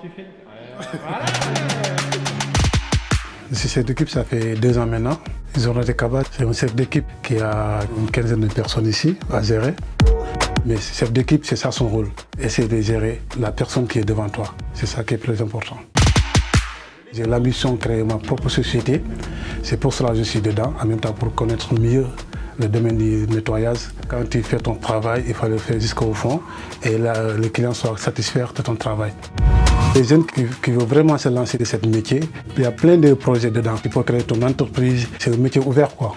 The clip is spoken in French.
tu euh, cette équipe, ça fait deux ans maintenant. Zona de Kabat, c'est un chef d'équipe qui a une quinzaine de personnes ici à gérer. Mais chef d'équipe, c'est ça son rôle. Essayer de gérer la personne qui est devant toi. C'est ça qui est plus important. J'ai l'ambition de créer ma propre société. C'est pour cela que je suis dedans, en même temps pour connaître mieux le domaine du nettoyage. Quand tu fais ton travail, il faut le faire jusqu'au fond et là, les clients soient satisfaits de ton travail. Les jeunes qui, veulent vraiment se lancer dans ce métier, il y a plein de projets dedans. Il faut créer ton entreprise, c'est un métier ouvert quoi.